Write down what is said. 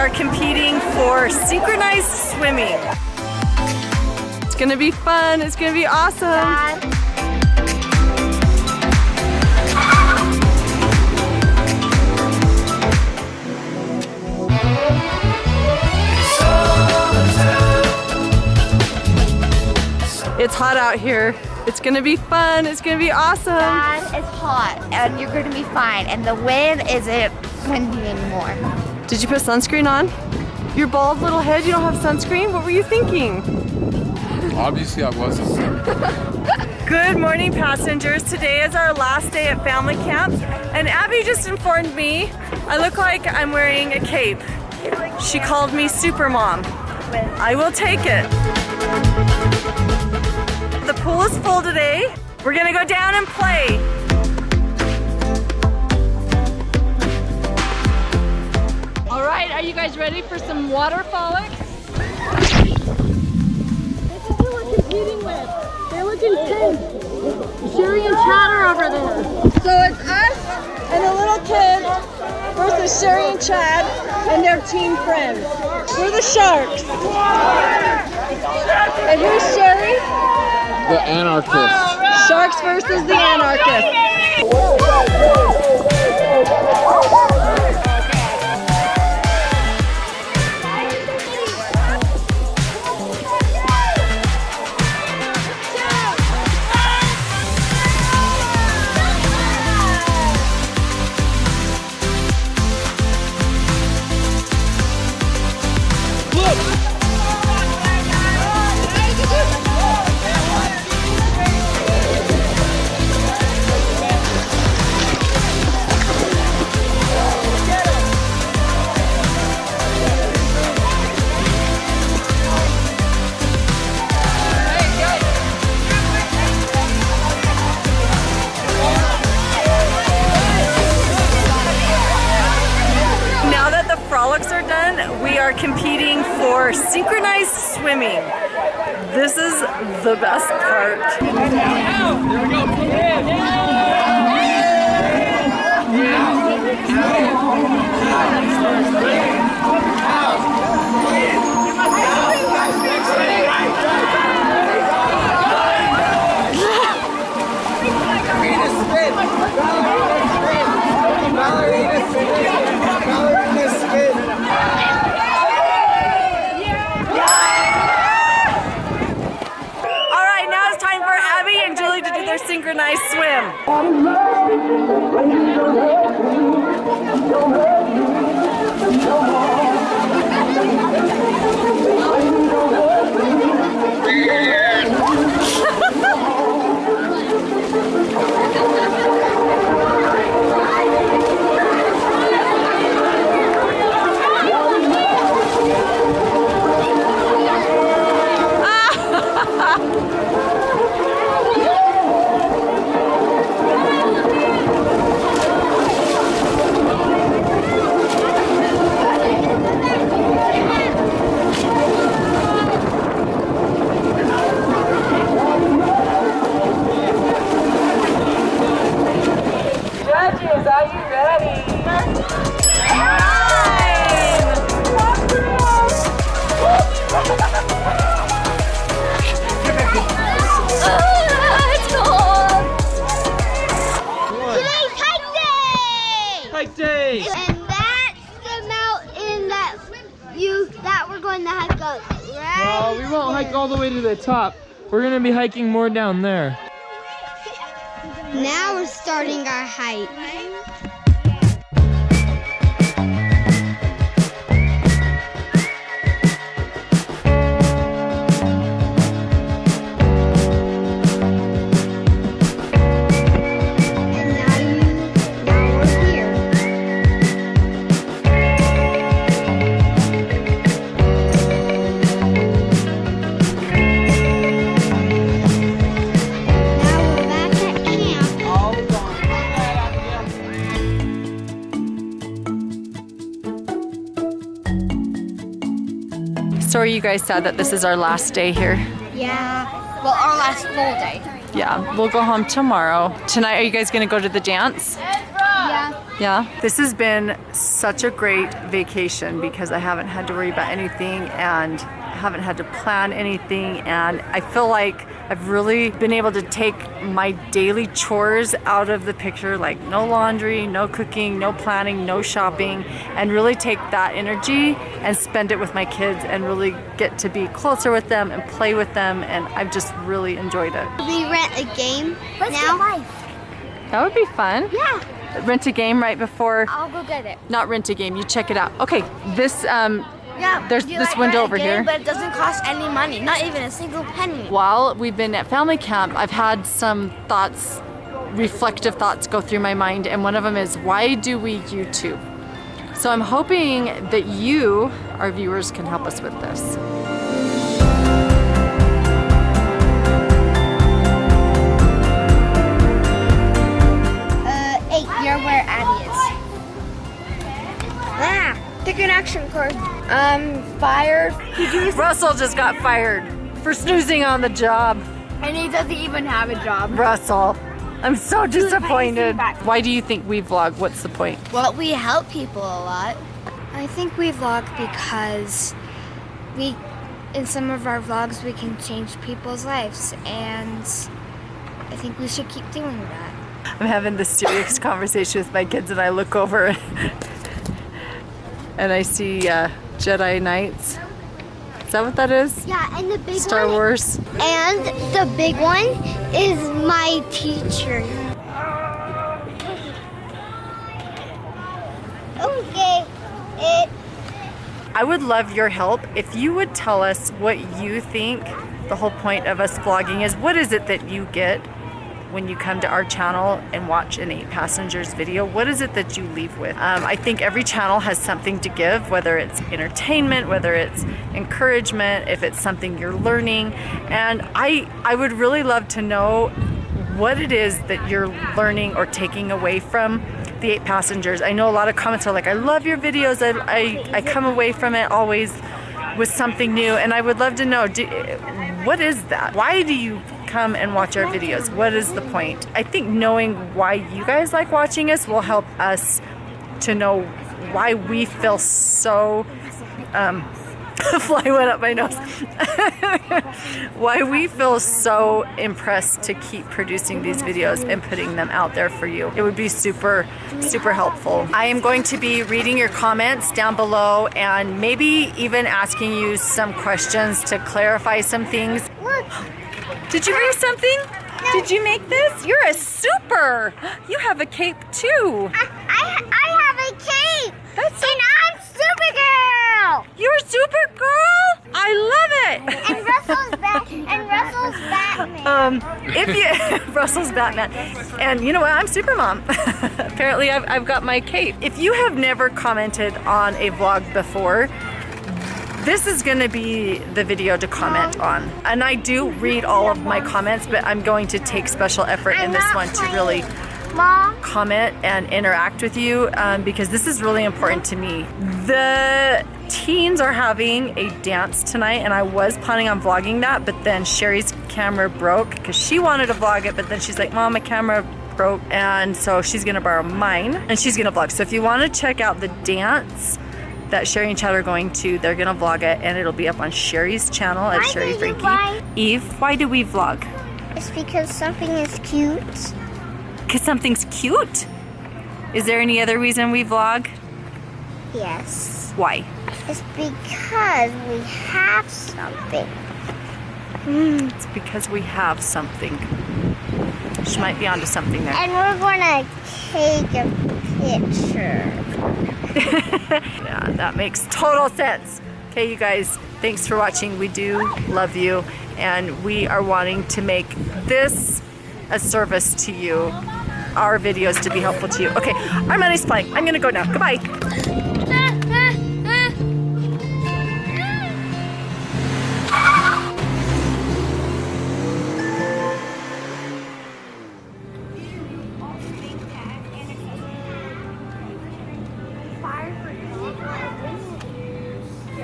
are competing for synchronized swimming. It's gonna be fun, it's gonna be awesome. Dad. It's hot out here. It's gonna be fun, it's gonna be awesome. Dad, it's hot and you're gonna be fine. And the wind isn't windy anymore. Did you put sunscreen on? Your bald little head, you don't have sunscreen? What were you thinking? Obviously, I wasn't. Good morning, passengers. Today is our last day at family camp, and Abby just informed me I look like I'm wearing a cape. She called me Super Mom. I will take it. The pool is full today. We're gonna go down and play. Guys ready for some water frolics? This is who we're competing with. They look intense. Shari and Chatter over there. So it's us and a little kid versus Shari and Chad and their team friends. We're the Sharks. And who's Shari? The anarchist. Sharks versus the Anarchists. For synchronized swimming. This is the best part. All Judges, are you ready? Today's hike day! Hike day! And that's the mountain that you that we're going to hike up, right? Well, we won't hike all the way to the top. We're gonna be hiking more down there. Now we're starting our hike. So are you guys sad that this is our last day here? Yeah. Well, our last full day. Yeah, we'll go home tomorrow. Tonight, are you guys gonna go to the dance? Yeah. Yeah. This has been such a great vacation because I haven't had to worry about anything and haven't had to plan anything and I feel like I've really been able to take my daily chores out of the picture like no laundry, no cooking, no planning, no shopping and really take that energy and spend it with my kids and really get to be closer with them and play with them and I've just really enjoyed it. We rent a game now. That would be fun. Yeah. Rent a game right before, I'll go get it. not rent a game, you check it out. Okay, this um, Yeah, There's this like window over here. But it doesn't cost any money, not even a single penny. while we've been at family camp, I've had some thoughts, reflective thoughts go through my mind, and one of them is why do we YouTube? So I'm hoping that you, our viewers, can help us with this. Um, fired. Russell just got fired for snoozing on the job. And he doesn't even have a job. Russell, I'm so disappointed. Why do you think we vlog? What's the point? Well, we help people a lot. I think we vlog because we, in some of our vlogs, we can change people's lives, and I think we should keep doing that. I'm having this serious conversation with my kids, and I look over and I see uh, Jedi Knights. Is that what that is? Yeah, and the big Star one. Wars. And the big one is my teacher. Okay. It. I would love your help if you would tell us what you think the whole point of us vlogging is. What is it that you get when you come to our channel and watch an eight passengers video? What is it that you leave with? Um, I think every channel has something to give, whether it's entertainment, whether it's encouragement, if it's something you're learning. And I, I would really love to know what it is that you're learning or taking away from the eight passengers. I know a lot of comments are like, I love your videos. I, I, I come away from it always with something new. And I would love to know, do, what is that? Why do you come and watch our videos? What is the point? I think knowing why you guys like watching us will help us to know why we feel so um, fly went up my nose. Why we feel so impressed to keep producing these videos and putting them out there for you. It would be super, super helpful. I am going to be reading your comments down below and maybe even asking you some questions to clarify some things. Look. Did you bring something? Did you make this? You're a super. You have a cape too. I, I, I have a cape. That's And I'm Supergirl. You're Supergirl? I love it. And Russell's Bat. And Russell's Batman. Um, if you Russell's Batman, and you know what? I'm Supermom. Apparently, I've, I've got my cape. If you have never commented on a vlog before, this is going to be the video to comment on. And I do read all of my comments, but I'm going to take special effort in this one to really Mom. comment and interact with you um, because this is really important to me. The teens are having a dance tonight and I was planning on vlogging that but then Shari's camera broke because she wanted to vlog it but then she's like mom my camera broke and so she's gonna borrow mine and she's gonna vlog so if you want to check out the dance that Shari and Chad are going to they're gonna vlog it and it'll be up on Shari's channel at Why Shari Franke buy- Eve why do we vlog It's because something is cute. because something's cute is there any other reason we vlog Yes. why It's because we have something. Hmm, it's because we have something. She might be onto something there. And we're gonna take a picture. Yeah, that makes total sense. Okay, you guys, thanks for watching. We do love you, and we are wanting to make this a service to you, our videos to be helpful to you. Okay, our money's flying. I'm gonna go now. Goodbye.